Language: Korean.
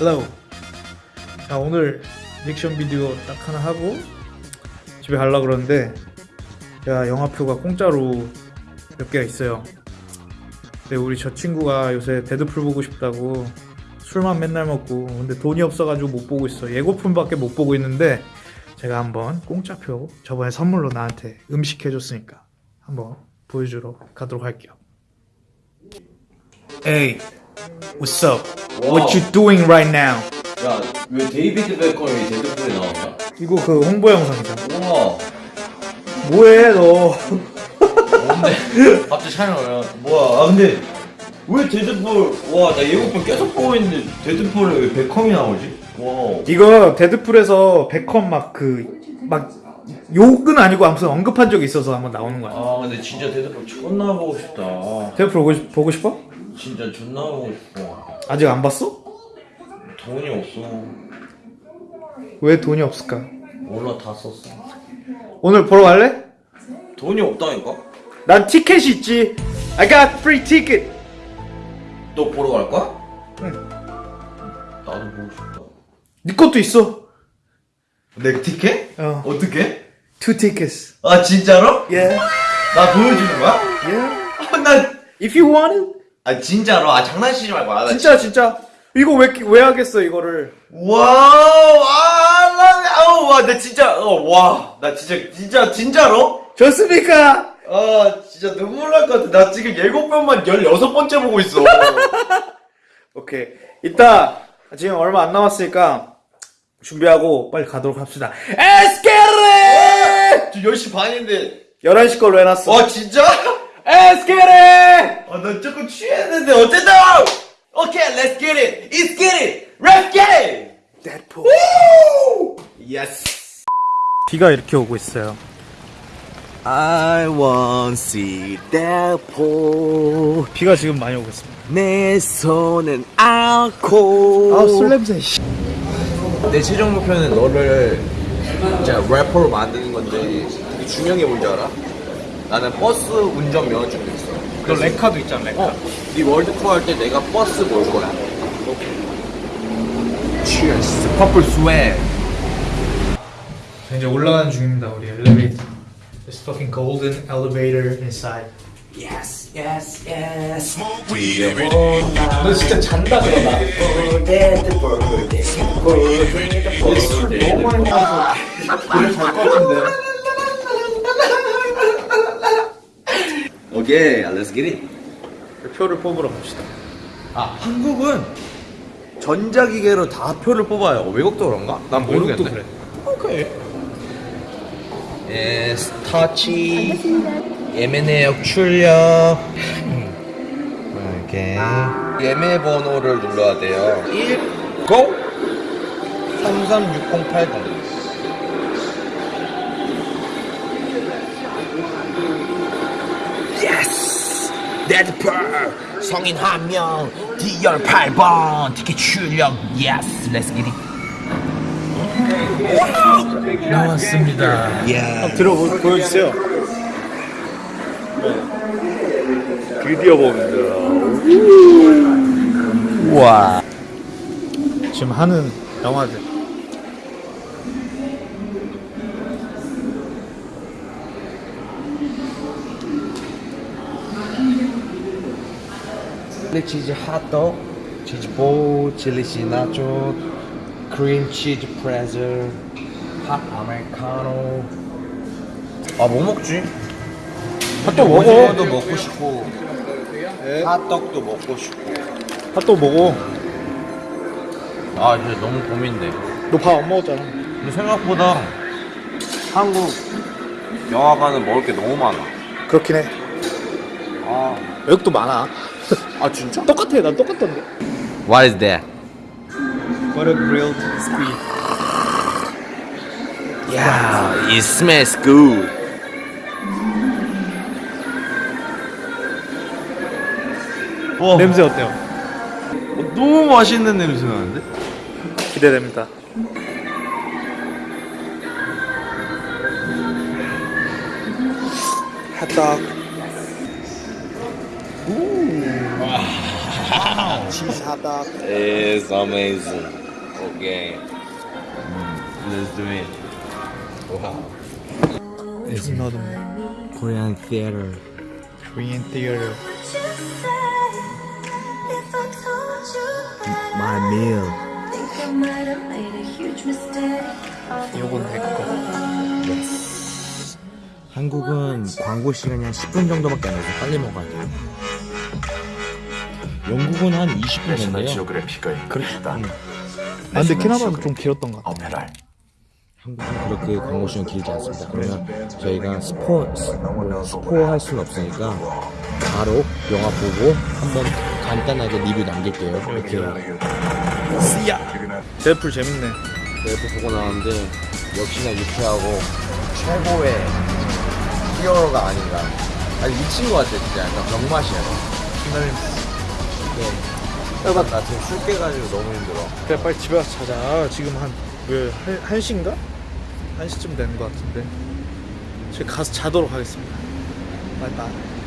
Hello. 자 오늘 리액션 비디오 딱 하나 하고 집에 가려고 그러는데 제가 영화표가 공짜로 몇 개가 있어요. 근데 우리 저 친구가 요새 데드풀 보고 싶다고 술만 맨날 먹고 근데 돈이 없어가지고 못 보고 있어. 예고편밖에 못 보고 있는데 제가 한번 공짜표 저번에 선물로 나한테 음식 해줬으니까 한번 보여주러 가도록 할게요. Hey, what's up? What you doing right now? 야, 왜 데이비드 베컴이 데드풀에 나왔냐? 이거 그 홍보 영상이잖아. 우와, 뭐해 너? 뭔데? 갑자기 촬영을 뭐야? 아 근데 왜 데드풀? 와, 나 예고편 계속 보고 있는데 데드풀에 왜 베컴이 나오지? 와, 이거 데드풀에서 베컴 막 그 막 욕은 아니고 아무튼 언급한 적이 있어서 한번 나오는 거야. 아 근데 진짜 데드풀 존나 보고 싶다. 데드풀 보고 싶어? 진짜 존나 보고 싶어. 아직 안 봤어? 돈이 없어. 왜 돈이 없을까? 몰라 다 썼어. 오늘 보러 갈래? 돈이 없다니까? 난 티켓이 있지. I got free ticket. 또 보러 갈 거야? 응. 나도 보고 싶다. 네 것도 있어. 내 티켓? 어. 어떻게? Two tickets. 아 진짜로? Yeah. 나 보여주는 거야? Yeah. 아, 나 If you want it. 아 진짜로? 아 장난치지 말고 아, 나 진짜 진짜. 이거 왜 왜 하겠어 이거를? 와우, 아, 나, 아우, 와, 나 진짜, 어, 와, 나 진짜, 진짜, 진짜로? 좋습니까? 아, 진짜 눈물 날 것 같아. 나 지금 예고편만 16번째 보고 있어. 오케이. 이따 지금 얼마 안 남았으니까 준비하고 빨리 가도록 합시다. 에스케레! 지금 10시 반인데, 11시 걸로 해놨어. 와, 진짜? 에스케레! 아, 나 조금 취했는데, 어쨌든! 오케이, let's get it! Let's get it! Let's get it! 데드풀. Yes! 비가 이렇게 오고 있어요. I want see Deadpool 비가 지금 많이 오고 있습니다. 내 손은 않고 아, 술 냄새. 내 최종 목표는 너를 진짜 래퍼로 만드는 건데 되게 중요한 게 뭔지 알아? 나는 버스 운전 면허증도 있어 너 레카도 있잖아, 레카. 어, 네 월드 투어 할 때 내가 버스 몰 거야 Cheers Purple swag 이제 올라가는 중입니다, 우리 엘리베이터. This fucking golden elevator inside. Yes yes yes 너 진짜 잔다 그러다. 술 너무 많이 먹어서 그래 잘것 같은데. 오케이 let's get it 표를 뽑으러 갑시다. 아 한국은 전자기계로 다 표를 뽑아요. 외국도 그런가? 난 모르겠네. 그래. 오케이. Yes 터치. 예매내역 출력. 이렇게 예매 번호를 눌러야 돼요. 1 go! 33608번 Yes 데드풀 성인 한명 D열 8번 티켓 출력. Yes let's get it 나왔습니다. 예 들어 보여주세요. 드디어 봅니다. 우와 지금 하는 영화들. 칠리 치즈 핫도그, 치즈볼, 칠리 시나초, 크림 치즈 프레즐, 핫 아메리카노. 아뭐 먹지? 핫도그 먹어. 오징어도 먹고 싶고, 핫떡도 먹고 싶고. 핫도그 먹어. 아, 이제 너무 고민돼. 너 밥 안 먹었잖아. 근데 생각보다 한국 영화관은 먹을 게 너무 많아. 그렇긴 해. 아, 외국도 많아. 아 진짜? 똑같아. 난 똑같던데. What is that? Butter grilled squid. 야, it smells good. 와, 냄새 어때요? 너무 맛있는 냄새 나는데? 기대됩니다. 치 즈 핫도그. It's amazing. Okay. Let's do it. Wow. It's not a Korean theater. Korean theater. My meal. 요건 내 거. 한국은 광고 시간이 한 10분 정도밖에 안 돼서 빨리 먹어야 돼요. 영국은 한 20분 정도요. 그렇다. 아, 근데 캐나다는 좀 길었던 것 같아. 오페랄. 한국은 그렇게 광고 시간 길지 않습니다. 그러면 저희가 스포 스- 뭐 스포 할 수는 없으니까 바로 영화 보고 한번 간단하게 리뷰 남길게요. 이렇게 데드풀 재밌네. 래프 보고 나왔는데 역시나 유쾌하고 최고의 히어로가 아닌가. 아니 미친 것 같아 진짜 약간 병맛이야. 신나는. 네. 나, 나 지금 술 깨가지고 너무 힘들어. 그래 빨리 집에 가서 자자. 지금 한왜 한 시인가? 한 시쯤 되는 것 같은데. 지금 가서 자도록 하겠습니다. 바이바이.